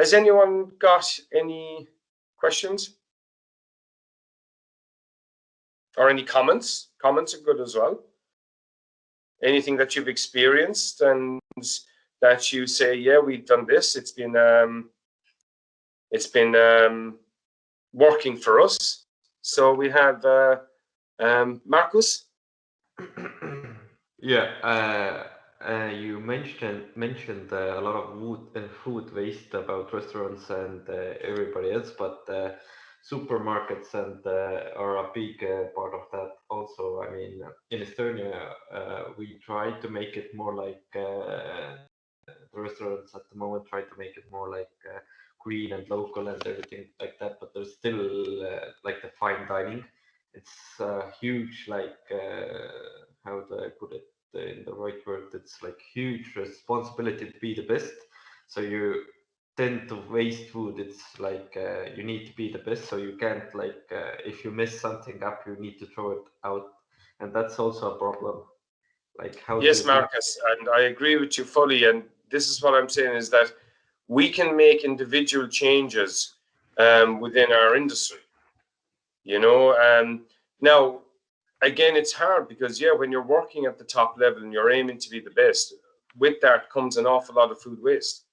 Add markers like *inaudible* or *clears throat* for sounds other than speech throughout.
Has anyone got any questions? Or any comments? Comments are good as well. Anything that you've experienced and that you say, yeah, we've done this. It's been um, it's been um, working for us. So we have uh, um, Marcus. *clears throat* yeah, uh, uh, you mentioned mentioned uh, a lot of food, uh, food waste about restaurants and uh, everybody else, but uh, supermarkets and are a big part of that. Also, I mean, in Estonia, we try to make it more like the restaurants at the moment try to make it more like green and local and everything like that. But there's still like the fine dining. It's huge like how do I put it? In the right word it's like huge responsibility to be the best. So you tend to waste food it's like uh, you need to be the best. So you can't like uh, if you mess something up you need to throw it out. And that's also a problem. Like how yes marcus and i agree with you fully. And this is what i'm saying is that we can make individual changes um, within our industry you know? Um, now again, it's hard because yeah, when you're working at the top level and you're aiming to be the best, with that comes an awful lot of food waste.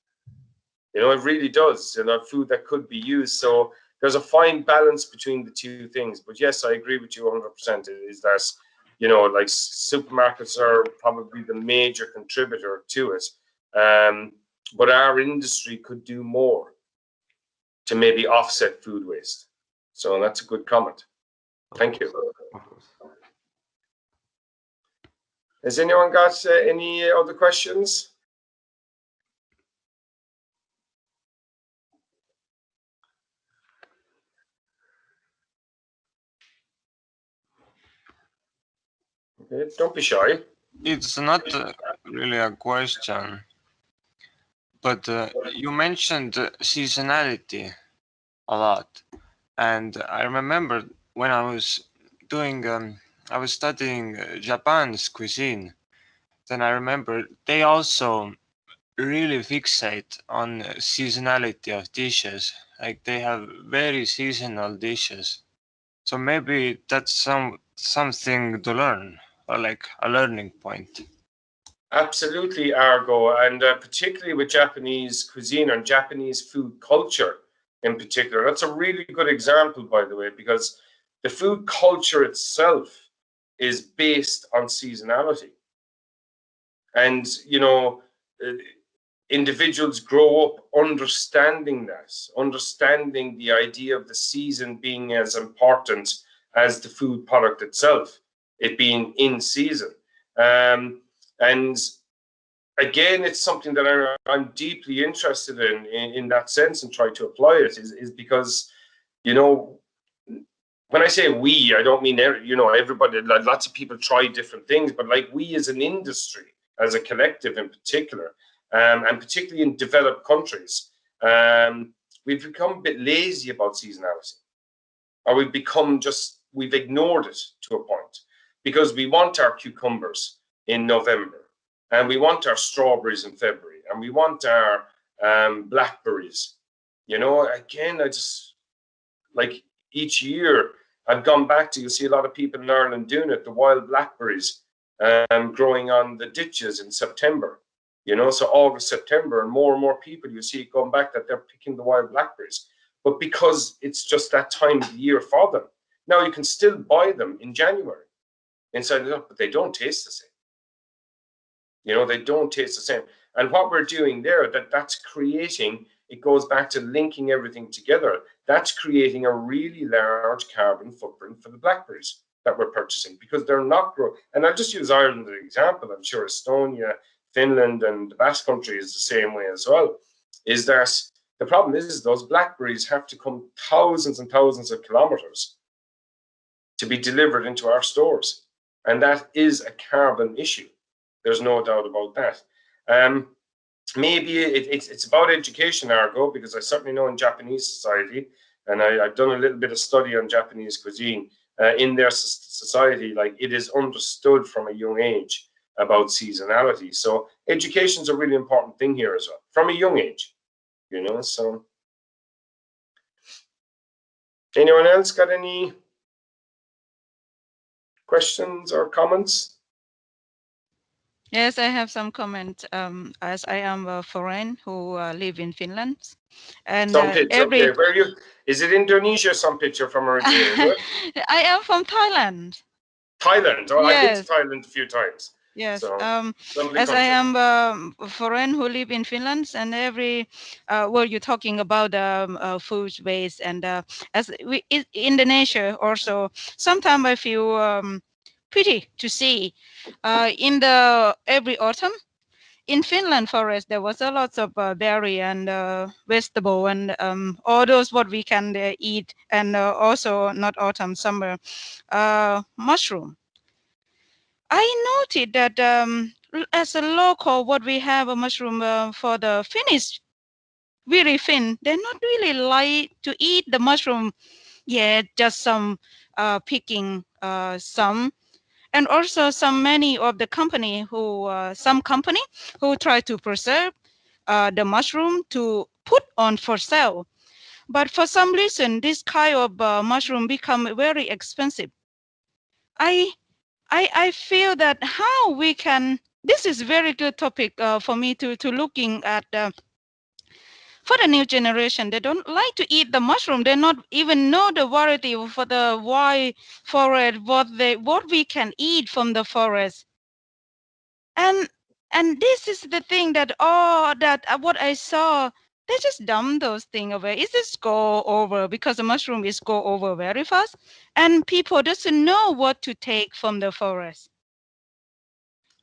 You know, it really does. You know, food that could be used. So there's a fine balance between the two things. But yes, I agree with you 100%. Is that you know, like supermarkets are probably the major contributor to it. Um, but our industry could do more to maybe offset food waste. So that's a good comment. Thank you. Has anyone got uh, any other questions? Okay, don't be shy. It's not uh, really a question, but uh, you mentioned seasonality a lot. And I remember when I was doing um, I was studying uh, Japan's cuisine. Then I remember they also really fixate on seasonality of dishes. Like they have very seasonal dishes. So maybe that's some something to learn or like a learning point. Absolutely, Argo, and uh, particularly with Japanese cuisine and Japanese food culture in particular. That's a really good example, by the way, because the food culture itself is based on seasonality. And, you know, uh, individuals grow up understanding that, understanding the idea of the season being as important as the food product itself, it being in season. Um, and again, it's something that I, am deeply interested in, in, in that sense and try to apply it is, is because, you know, when I say we, I don't mean you know everybody. Lots of people try different things, but like we as an industry, as a collective in particular, um, and particularly in developed countries, um, we've become a bit lazy about seasonality, or we've become just we've ignored it to a point because we want our cucumbers in November, and we want our strawberries in February, and we want our um, blackberries. You know, again, I just like each year I've gone back to, you see a lot of people in Ireland doing it, the wild blackberries um, growing on the ditches in September, you know, so August, September, and more and more people you see going back that they're picking the wild blackberries. But because it's just that time of the year for them, now you can still buy them in January inside the but they don't taste the same. You know, they don't taste the same. And what we're doing there, that that's creating it goes back to linking everything together. That's creating a really large carbon footprint for the blackberries that we're purchasing because they're not growing. And I'll just use Ireland as an example. I'm sure Estonia, Finland, and the Basque country is the same way as well. Is that the problem is, is those blackberries have to come thousands and thousands of kilometers to be delivered into our stores. And that is a carbon issue. There's no doubt about that. Um, maybe it, it's, it's about education, Argo, because I certainly know in Japanese society, and I, have done a little bit of study on Japanese cuisine, uh, in their society, like it is understood from a young age about seasonality. So education is a really important thing here as well, from a young age. you know, so. Anyone else got any questions or comments? Yes, I have some comment. Um, as I am a foreign who uh, live in Finland, and Some uh, picture, every okay. Where you, is it Indonesia, some picture from *laughs* originally? I am from Thailand. Thailand, oh, I've been to Thailand a few times. Yes. So, Um, as I am um, a foreign who live in Finland, and every uh, well, you're talking about um, uh, food waste, and uh, as we in Indonesia also, sometimes I feel um, pity to see uh, in the every autumn in Finland forest there was a lot of uh, berry and uh, vegetable and um, all those what we can uh, eat, and uh, also not autumn summer uh, mushroom. I noted that um, as a local, what we have a mushroom uh, for the Finnish, really Finn, they're not really like to eat the mushroom. Yeah, just some picking some, and also some many of the company who uh, some company who try to preserve uh, the mushroom to put on for sale. But for some reason, this kind of uh, mushroom become very expensive. I I, I feel that how we can this is very good topic uh, for me to to looking at uh, for the new generation they don't like to eat the mushroom. They not even know the variety for the why forest what they what we can eat from the forest. And and this is the thing that oh that uh, what i saw they just dump those things away. It just go over because the mushroom is go over very fast and people doesn't know what to take from the forest.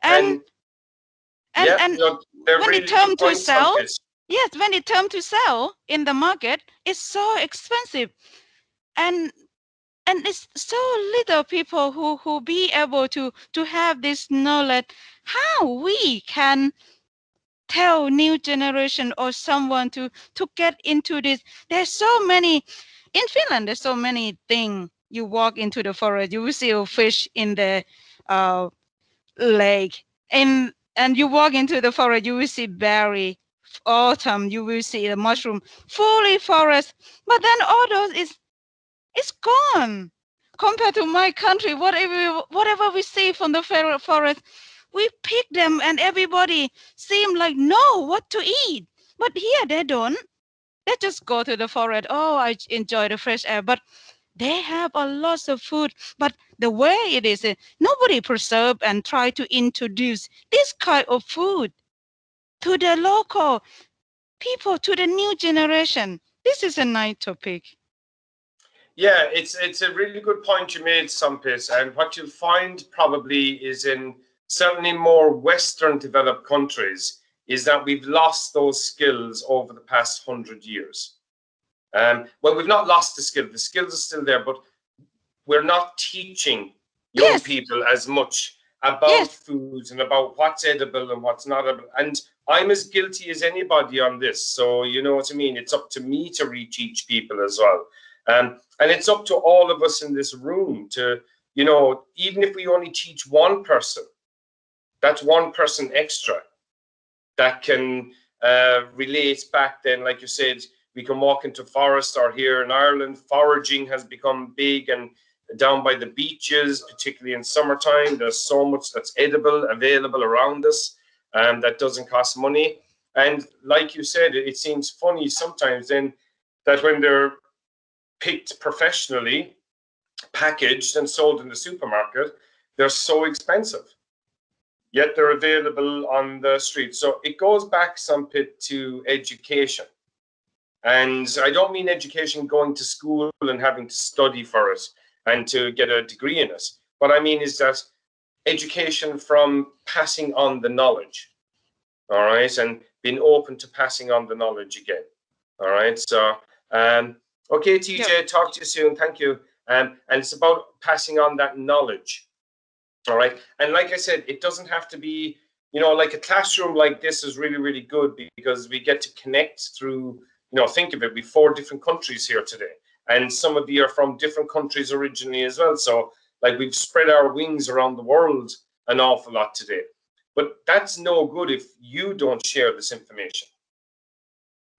And and yeah, and, no, they're when it really come good to sell, this. Yes when it come to sell in the market it's so expensive. And and it's so little people who who be able to to have this knowledge. How we can tell new generation or someone to to get into this? There's so many in finland there's so many things you walk into the forest you will see a fish in the uh, lake. And and you walk into the forest you will see berry autumn you will see the mushroom fully forest but then all those is it's gone. Compared to my country whatever whatever we see from the forest we pick them and everybody seem like know what to eat? But here they don't. They just go to the forest. Oh i enjoy the fresh air. But they have a lot of food. But the way it is uh, nobody preserve and try to introduce this kind of food to the local people to the new generation this is a nice topic Yeah, it's it's a really good point you made, Sumpis. And what you'll find probably is in certainly more Western developed countries is that we've lost those skills over the past hundred years. Um, well, we've not lost the skill. The skills are still there, but we're not teaching young Yes. people as much about Yes. foods and about what's edible and what's not edible. And I'm as guilty as anybody on this. So you know what I mean. It's up to me to reteach people as well. Um, and it's up to all of us in this room to, you know, even if we only teach one person, that's one person extra that can uh, relate back then, like you said, we can walk into forest or here in Ireland, foraging has become big and down by the beaches, particularly in summertime, there's so much that's edible available around us and that doesn't cost money. And like you said, it, it seems funny sometimes then that when they're picked professionally, packaged and sold in the supermarket, they're so expensive. Yet they're available on the street. So it goes back some bit to education. And I don't mean education going to school and having to study for it and to get a degree in it. What I mean is that education from passing on the knowledge. All right. And being open to passing on the knowledge again. All right. So, um, okay, TJ, Yeah. talk to you soon. Thank you. Um, and it's about passing on that knowledge. All right. And like I said, it doesn't have to be, you know, like a classroom like this is really, really good because we get to connect through, you know, think of it, we four different countries here today. And some of you are from different countries originally as well. So like we've spread our wings around the world an awful lot today. But that's no good if you don't share this information.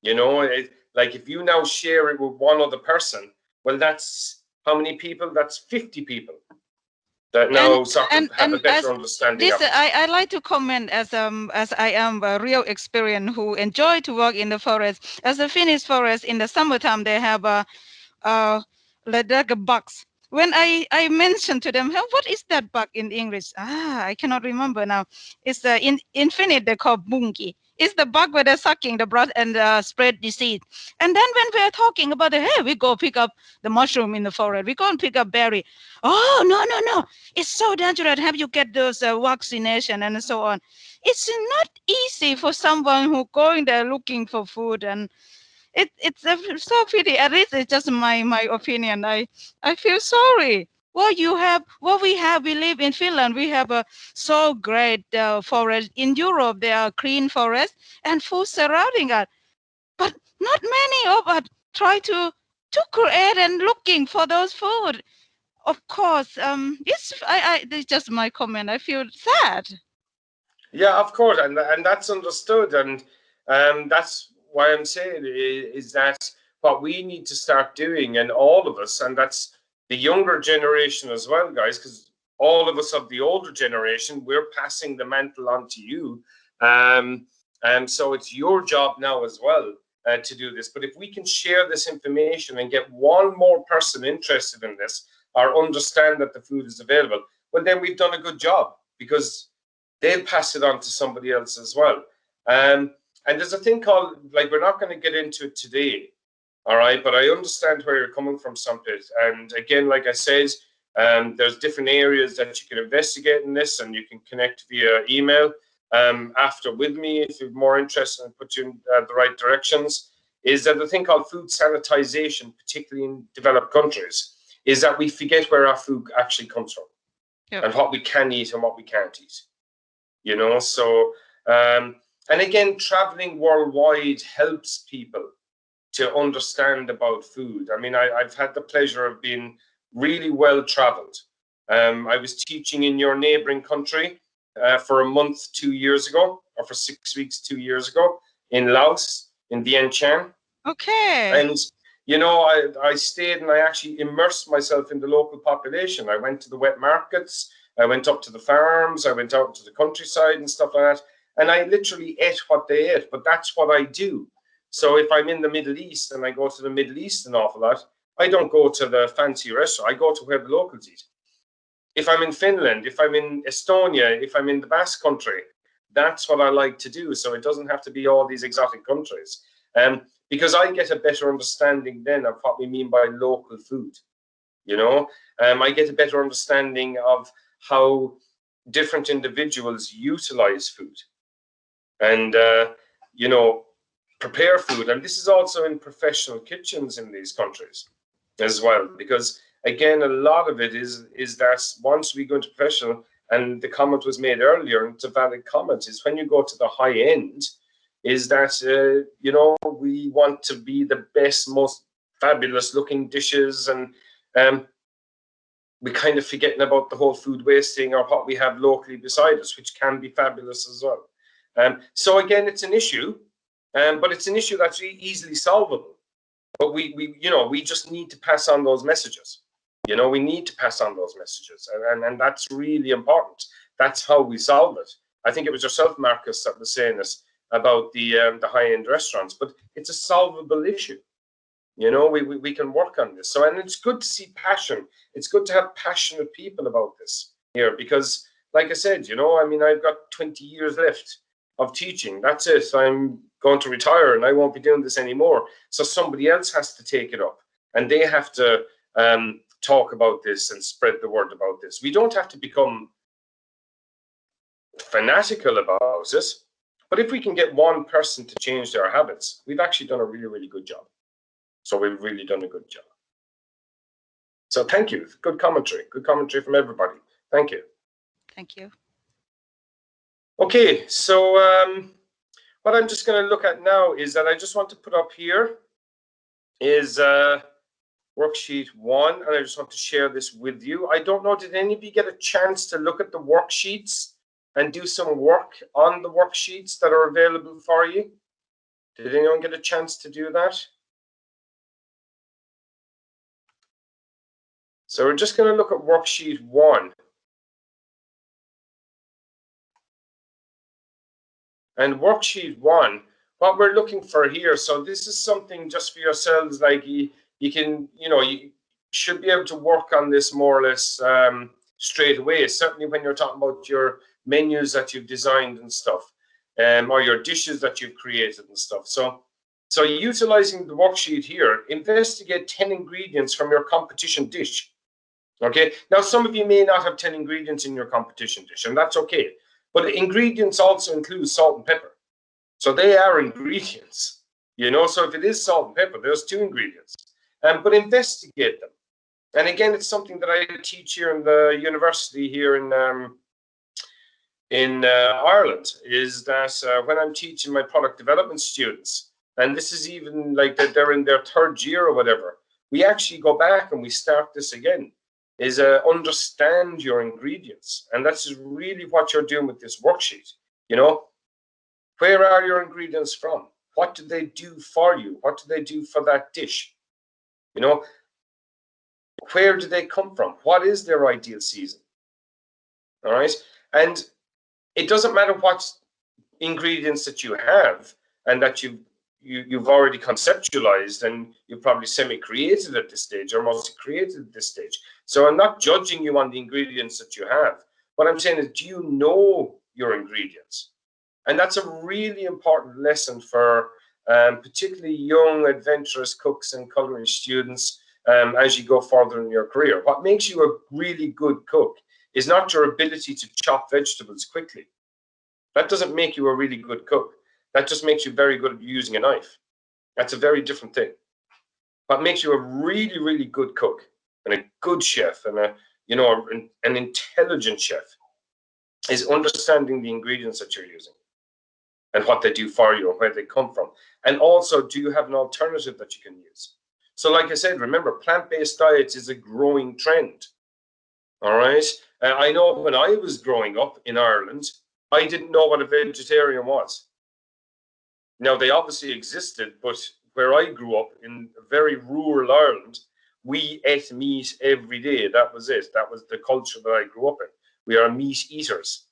You know, it, like if you now share it with one other person, well, that's how many people? That's 50 people that now And- sort of and- have a better understanding This of. I, I like to comment as um as I am a real experience who enjoy to work in the forest. As a Finnish forest in the summertime, they have a uh like a bugs. When I I mentioned to them, "Huh, what is that bug in English? Ah, I cannot remember now. It's uh, in infinite, they call punkki. It's the bug where they're sucking the blood and uh, spread disease. And then when we're talking about the hey, we go pick up the mushroom in the forest. We go and pick up berry. Oh no no no! It's so dangerous. Have you get those uh, vaccination and so on? It's not easy for someone who going there looking for food and it, it's a, so pity. At least it's just my my opinion. I I feel sorry. Well, you have what we have. We live in Finland. We have a so great uh, forest. In Europe, there are clean forests and food surrounding us, but not many of us try to to create and looking for those food. Of course, um, it's I, I. It's just my comment. I feel sad. Yeah, of course, and and that's understood, and um, that's why I'm saying is that what we need to start doing, and all of us, and that's the younger generation as well, guys, because all of us of the older generation, we're passing the mantle on to you, um, and so it's your job now as well uh, to do this. But if we can share this information and get one more person interested in this, or understand that the food is available, well, then we've done a good job because they'll pass it on to somebody else as well. Um, and there's a thing called, like, we're not going to get into it today, all right? But I understand where you're coming from, Sampit. And again, like I said, um, there's different areas that you can investigate in this, and you can connect via email um, after with me if you're more interested and put you in uh, the right directions. Is that the thing called food sanitization, particularly in developed countries, is that we forget where our food actually comes from Yeah. and what we can eat and what we can't eat you know so um and again traveling worldwide helps people to understand about food. I mean I, i've had the pleasure of being really well traveled. Um i was teaching in your neighboring country uh, for a month two years ago or for six weeks two years ago in laos in vientiane. Okay. and you know I, I stayed and i actually immersed myself in the local population. I went to the wet markets i went up to the farms i went out to the countryside and stuff like that and i literally ate what they ate but that's what i do. So if i'm in the middle east and i go to the middle east an awful lot i don't go to the fancy restaurant. I go to where the locals eat. If i'm in finland if i'm in estonia if i'm in the basque country that's what i like to do. So it doesn't have to be all these exotic countries. Um, because I get a better understanding then of what we mean by local food. You know, um, I get a better understanding of how different individuals utilize food and, uh, you know, prepare food. And this is also in professional kitchens in these countries as well, because again, a lot of it is is that once we go into professional, and the comment was made earlier, and it's a valid comment, is when you go to the high end, is that uh, you know we want to be the best, most fabulous looking dishes, and um, we kind of forgetting about the whole food wasting or what we have locally beside us, which can be fabulous as well. Um, so again, it's an issue, um, but it's an issue that's easily solvable. But we, we, you know, we just need to pass on those messages. You know, we need to pass on those messages, and, and, and that's really important. That's how we solve it. I think it was yourself, Marcus, that was saying this about the um, the high end restaurants, but it's a solvable issue. You know, we, we we can work on this. So, and it's good to see passion. It's good to have passionate people about this here because, like I said, you know, I mean, I've got 20 years left of teaching. That's it. I'm going to retire and I won't be doing this anymore. So somebody else has to take it up and they have to um, talk about this and spread the word about this. We don't have to become fanatical about it, but if we can get one person to change their habits, we've actually done a really, really good job. So we've really done a good job. So thank you. Good commentary. Good commentary from everybody. Thank you. Thank you. Okay, so um, what I'm just going to look at now is that I just want to put up here is uh, worksheet one, and I just want to share this with you. I don't know, did anybody get a chance to look at the worksheets and do some work on the worksheets that are available for you? Did anyone get a chance to do that? So we're just going to look at worksheet one. And worksheet one, what we're looking for here, so this is something just for yourselves, like you, you can, you know, you should be able to work on this more or less um, straight away, certainly when you're talking about your menus that you've designed and stuff, um, or your dishes that you've created and stuff. So, so utilizing the worksheet here, investigate 10 ingredients from your competition dish. Okay, now some of you may not have 10 ingredients in your competition dish, and that's okay. But ingredients also include salt and pepper. So they are ingredients, you know. So if it is salt and pepper, there's two ingredients. Um, but investigate them. And again, it's something that I teach here in the university here in um, in uh, Ireland. Is that uh, when I'm teaching my product development students, and this is even like that they're in their third year or whatever, we actually go back and we start this again is uh, understand your ingredients. And that's really what you're doing with this worksheet. You know, where are your ingredients from? What do they do for you? What do they do for that dish? You know, where do they come from? What is their ideal season? All right. And it doesn't matter what ingredients that you have and that you've you, you've already conceptualized and you've probably semi-created at this stage or mostly created at this stage. So I'm not judging you on the ingredients that you have. What I'm saying is, do you know your ingredients? And that's a really important lesson for um, particularly young, adventurous cooks and culinary students um, as you go further in your career. What makes you a really good cook is not your ability to chop vegetables quickly. That doesn't make you a really good cook. That just makes you very good at using a knife. That's a very different thing. What makes you a really, really good cook and a good chef and a, you know, an, intelligent chef is understanding the ingredients that you're using and what they do for you and where they come from. And also, do you have an alternative that you can use? So like I said, remember, plant-based diets is a growing trend. All right. Uh, I know when I was growing up in Ireland, I didn't know what a vegetarian was. Now, they obviously existed, but where I grew up in very rural Ireland, we ate meat every day. That was it. That was the culture that I grew up in. We are meat eaters,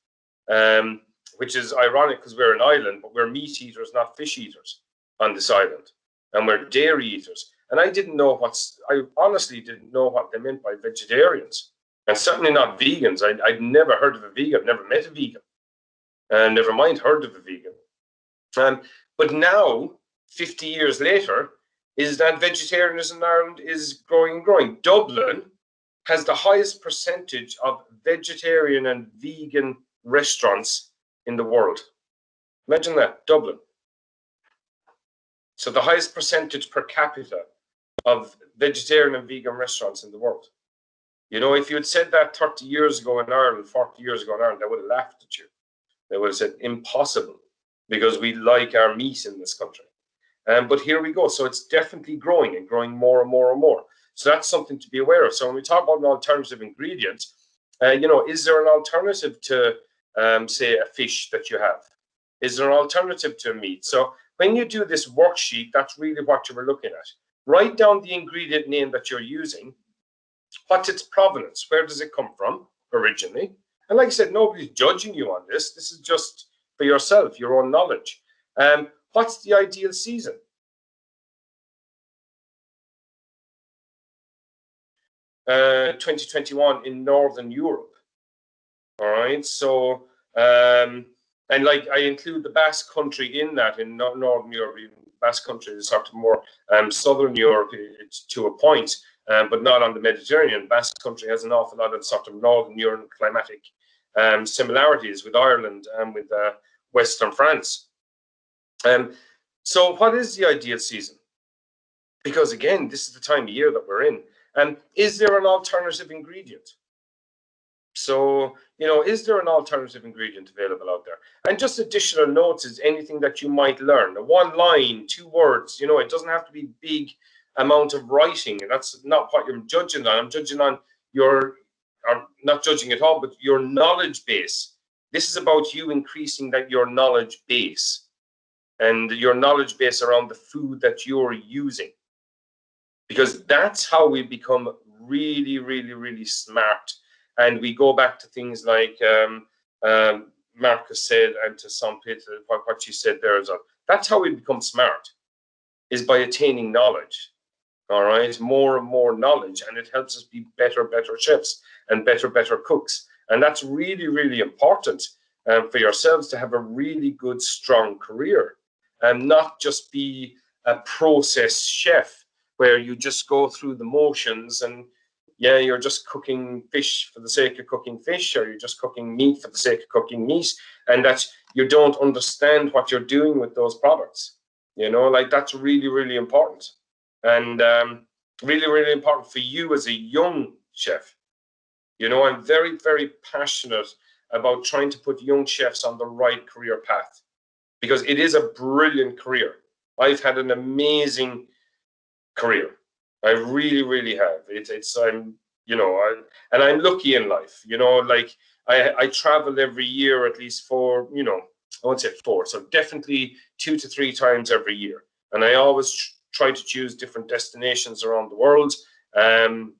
um, which is ironic because we're an island, but we're meat eaters, not fish eaters on this island. And we're dairy eaters. And I didn't know what's, I honestly didn't know what they meant by vegetarians. And certainly not vegans. I, I'd never heard of a vegan, never met a vegan. And never mind heard of a vegan. Um, but now, 50 years later, is that vegetarianism in Ireland is growing and growing. Dublin has the highest percentage of vegetarian and vegan restaurants in the world. Imagine that, Dublin. So the highest percentage per capita of vegetarian and vegan restaurants in the world. You know, if you had said that 30 years ago in Ireland, 40 years ago in Ireland, they would have laughed at you. They would have said, impossible because we like our meat in this country. Um, but here we go. So it's definitely growing and growing more and more and more. So that's something to be aware of. So when we talk about an alternative ingredient, uh, you know, is there an alternative to, um, say, a fish that you have? Is there an alternative to meat? So when you do this worksheet, that's really what you were looking at. Write down the ingredient name that you're using. What's its provenance? Where does it come from originally? And like I said, nobody's judging you on this. This is just for yourself, your own knowledge. Um, what's the ideal season? Uh, 2021 in Northern Europe. All right, so um, and like I include the Basque Country in that in Northern Europe. Basque Country is sort of more um, Southern Europe to a point, um, but not on the Mediterranean. Basque Country has an awful lot of sort of Northern European climatic um, similarities with Ireland and with uh, Western France. Um, so what is the ideal season? Because again, this is the time of year that we're in. And is there an alternative ingredient? So, you know, is there an alternative ingredient available out there? And just additional notes is anything that you might learn. One line, two words, you know, it doesn't have to be big amount of writing. That's not what you're judging on. I'm judging on your, or not judging at all, but your knowledge base this is about you increasing that your knowledge base. And your knowledge base around the food that you're using. Because that's how we become really, really, really smart. And we go back to things like um, um, Marcus said, and to some people, what, what you said there as well. That's how we become smart, is by attaining knowledge. All right, more and more knowledge, and it helps us be better, better chefs and better, better cooks. And that's really, really important um, for yourselves to have a really good, strong career and not just be a process chef where you just go through the motions and yeah, you're just cooking fish for the sake of cooking fish, or you're just cooking meat for the sake of cooking meat, and that you don't understand what you're doing with those products. You know, like that's really, really important, and um, really, really important for you as a young chef. You know, I'm very, very passionate about trying to put young chefs on the right career path because it is a brilliant career. I've had an amazing career. I really, really have. It's, it's, I'm, you know, I, and I'm lucky in life. You know, like I, I travel every year at least for, you know, I won't say four, so definitely two to three times every year. And I always try to choose different destinations around the world. Um,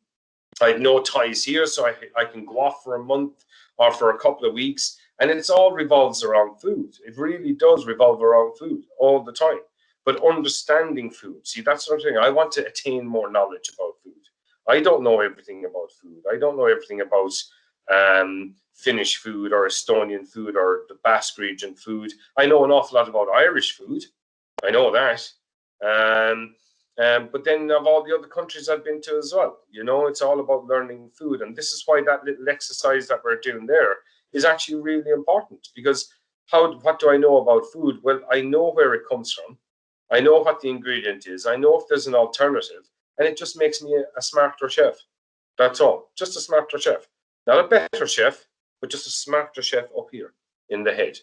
I have no ties here, so I, I can go off for a month or for a couple of weeks. And it's all revolves around food. It really does revolve around food all the time. But understanding food, see, that's something I want to attain more knowledge about food. I don't know everything about food. I don't know everything about um, Finnish food or Estonian food or the Basque region food. I know an awful lot about Irish food. I know that. Um, um, but then of all the other countries I've been to as well, you know, it's all about learning food. And this is why that little exercise that we're doing there is actually really important because how what do I know about food? Well, I know where it comes from. I know what the ingredient is. I know if there's an alternative, and it just makes me a, a smarter chef. That's all. Just a smarter chef, not a better chef, but just a smarter chef up here in the head,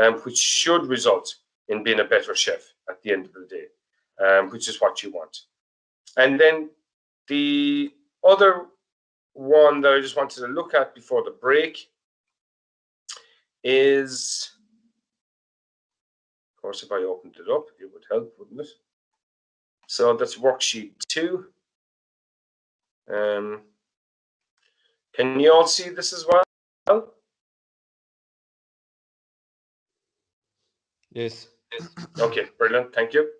um, which should result in being a better chef at the end of the day, um, which is what you want. And then the other one that I just wanted to look at before the break is, of course, if I opened it up, it would help, wouldn't it? So that's worksheet two. Um, can you all see this as well? Yes. Okay, brilliant. Thank you.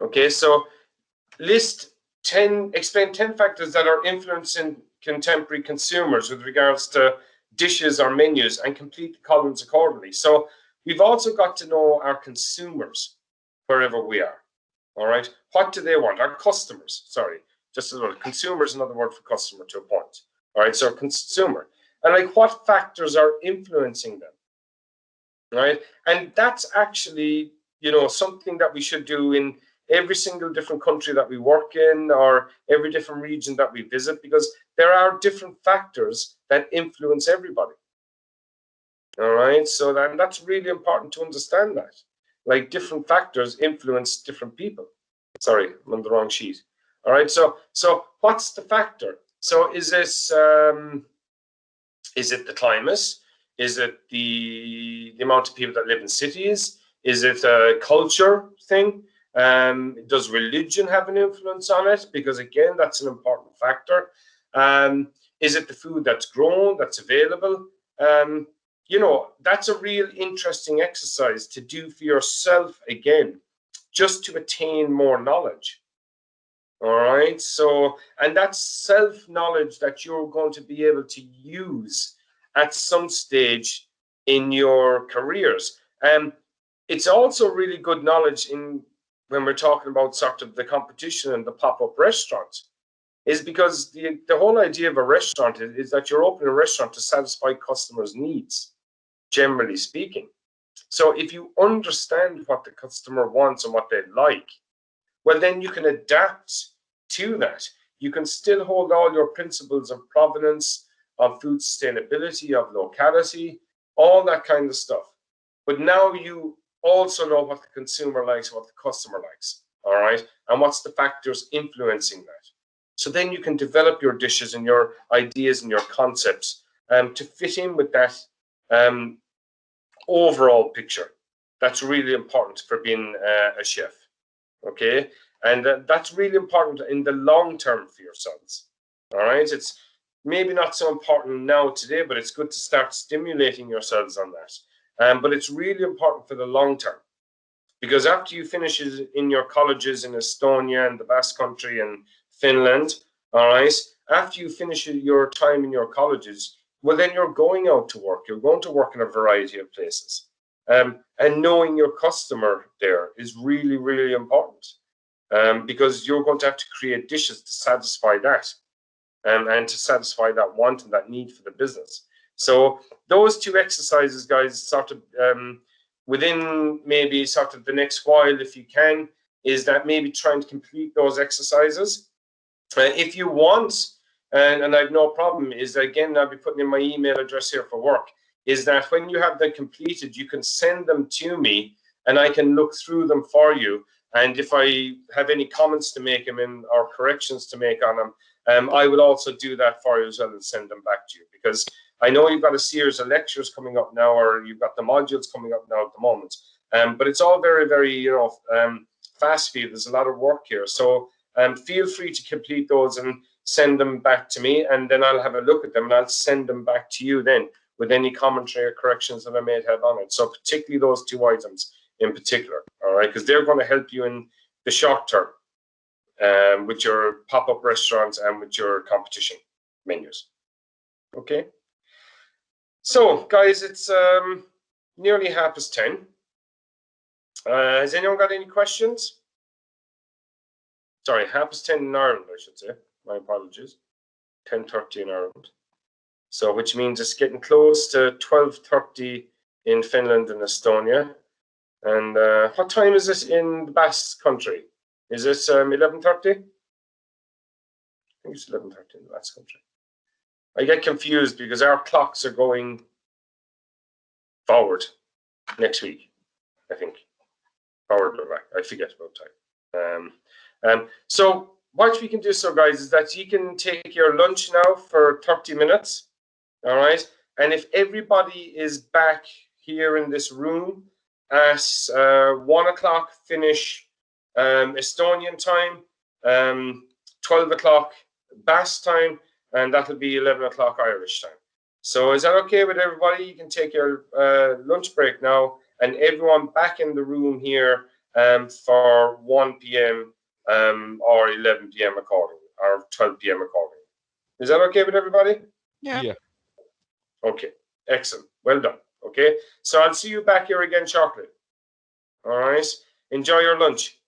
Okay, so list 10, explain 10 factors that are influencing contemporary consumers with regards to dishes or menus and complete the columns accordingly. So we've also got to know our consumers wherever we are. All right. What do they want? Our customers, sorry, just as well. Consumer is another word for customer to a point. All right. So consumer. And like what factors are influencing them? Right. And that's actually, you know, something that we should do in every single different country that we work in or every different region that we visit because there are different factors that influence everybody. All right, so that, that's really important to understand that. Like different factors influence different people. Sorry, I'm on the wrong sheet. All right, so so what's the factor? So is this um, is it the climate? Is it the, the amount of people that live in cities? Is it a culture thing? Um, does religion have an influence on it? Because again, that's an important factor. Um, is it the food that's grown, that's available? Um, you know, that's a real interesting exercise to do for yourself again, just to attain more knowledge. All right. So, and that's self knowledge that you're going to be able to use at some stage in your careers. And um, it's also really good knowledge in when we're talking about sort of the competition and the pop-up restaurants is because the, the whole idea of a restaurant is, is that you're opening a restaurant to satisfy customers' needs, generally speaking. So if you understand what the customer wants and what they like, well, then you can adapt to that. You can still hold all your principles of provenance, of food sustainability, of locality, all that kind of stuff. But now you also know what the consumer likes, what the customer likes, all right? And what's the factors influencing that. So then you can develop your dishes and your ideas and your concepts um, to fit in with that um, overall picture. That's really important for being uh, a chef. Okay, and uh, that's really important in the long term for yourselves. All right, it's maybe not so important now today, but it's good to start stimulating yourselves on that. Um, but it's really important for the long term because after you finish in your colleges in Estonia and the Basque Country and Finland, all right, after you finish your time in your colleges, well, then you're going out to work. You're going to work in a variety of places. Um, and knowing your customer there is really, really important um, because you're going to have to create dishes to satisfy that um, and to satisfy that want and that need for the business. So those two exercises, guys, sort of um, within maybe sort of the next while, if you can, is that maybe trying to complete those exercises. Uh, if you want, and, and I've no problem, is again, I'll be putting in my email address here for work, is that when you have them completed, you can send them to me and I can look through them for you. And if I have any comments to make them in or corrections to make on them, um, I will also do that for you as well and send them back to you because I know you've got a series of lectures coming up now, or you've got the modules coming up now at the moment. Um, but it's all very, very, you know, um, fast feed. There's a lot of work here. So um, feel free to complete those and send them back to me, and then I'll have a look at them and I'll send them back to you then with any commentary or corrections that I may have on it. So particularly those two items in particular, all right, because they're going to help you in the short term um, with your pop-up restaurants and with your competition menus. Okay. So, guys, it's um, nearly half past 10. Uh, has anyone got any questions? Sorry, half past 10 in Ireland, I should say. My apologies. 10.30 in Ireland. So, which means it's getting close to 12.30 in Finland and Estonia. And uh, what time is it in the Basque country? Is it um, 11.30? I think it's 11.30 in the Basque country. I get confused because our clocks are going forward next week, I think. Forward or back, I forget about time. Um, um, so what we can do so guys is that you can take your lunch now for 30 minutes, all right? And if everybody is back here in this room at uh, one o'clock finish um, Estonian time, um, 12 o'clock Basque time, and that'll be 11 o'clock Irish time. So is that okay with everybody? You can take your uh, lunch break now and everyone back in the room here um, for 1 p.m. Um, or 11 p.m. accordingly, or 12 p.m. accordingly. Is that okay with everybody? Yeah. Yeah. Okay, excellent. Well done. Okay, so I'll see you back here again shortly. All right, enjoy your lunch.